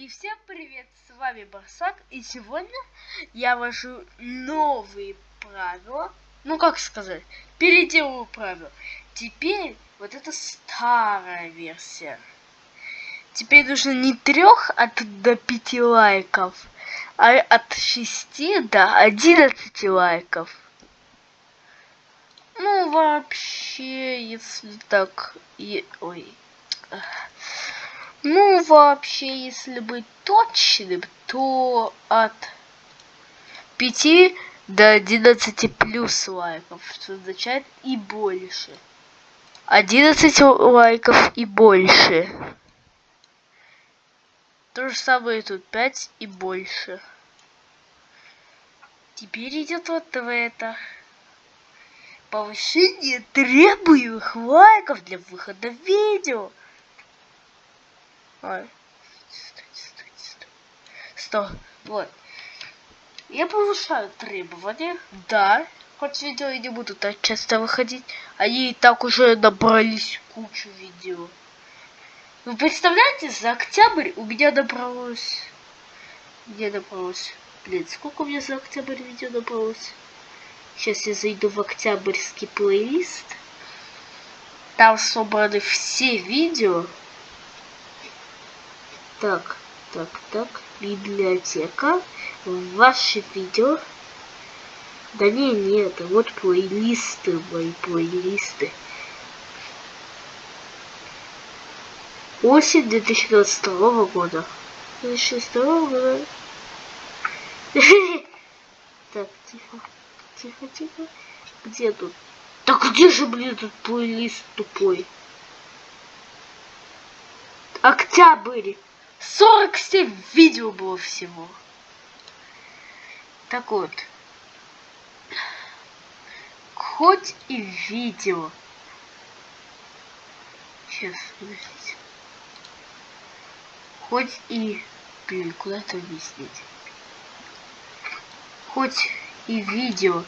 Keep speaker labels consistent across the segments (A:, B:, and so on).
A: И всем привет, с вами Барсак, и сегодня я вожу новые правила, ну как сказать, переделываю правила. Теперь вот это старая версия. Теперь нужно не трех от до пяти лайков, а от шести до одиннадцати лайков. Ну вообще, если так, и... ой. Ну, вообще, если быть точным, то от 5 до 11 плюс лайков, что означает и больше. 11 лайков и больше. То же самое тут 5 и больше. Теперь идет вот в это. Повышение требуемых лайков для выхода видео. Ой. Стойте, стойте, Стоп. Вот. Я повышаю требования. Да. Хоть видео и не буду так часто выходить. Они и так уже набрались кучу видео. Вы представляете, за октябрь у меня набралось... Где набралось? Блин, сколько у меня за октябрь видео набралось? Сейчас я зайду в октябрьский плейлист. Там собраны все видео так, так, так. Библиотека. Ваши видео. Да не, нет, вот плейлисты, мои плейлисты. Осень 2022 года. 2022 года. Так, тихо, тихо, тихо. Где тут? Так где же, блин, тут плейлист тупой? Октябрь. 47 видео было всего. Так вот. Хоть и видео. Сейчас, подождите. Хоть и... Блин, куда это объяснить? Хоть и видео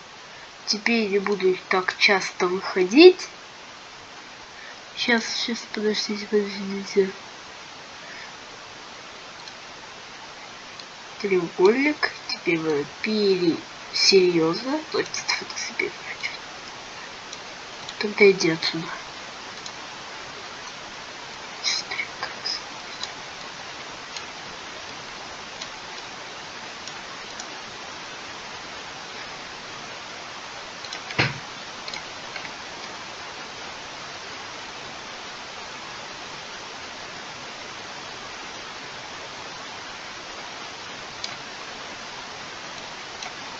A: теперь не буду так часто выходить. Сейчас, сейчас, подождите, подождите. Треугольник. Теперь мы пере... Серьезно? Это себе Тогда иди отсюда.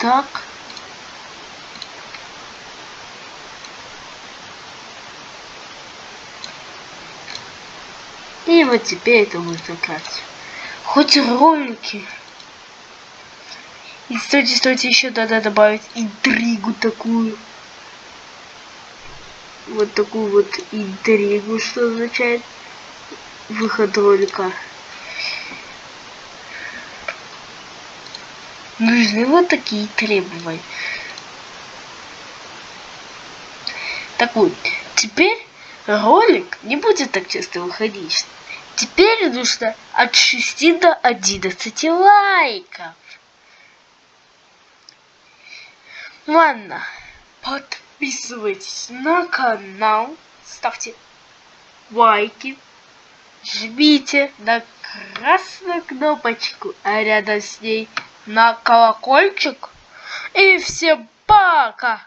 A: Так. И вот теперь это будет играть. Хоть ролики. И стойте, стойте, еще надо добавить интригу такую. Вот такую вот интригу, что означает выход ролика. Нужны вот такие требования. Так вот, теперь ролик не будет так часто выходить. Теперь нужно от 6 до 11 лайков. Ладно, подписывайтесь на канал, ставьте лайки, жмите на красную кнопочку, а рядом с ней на колокольчик. И всем пока!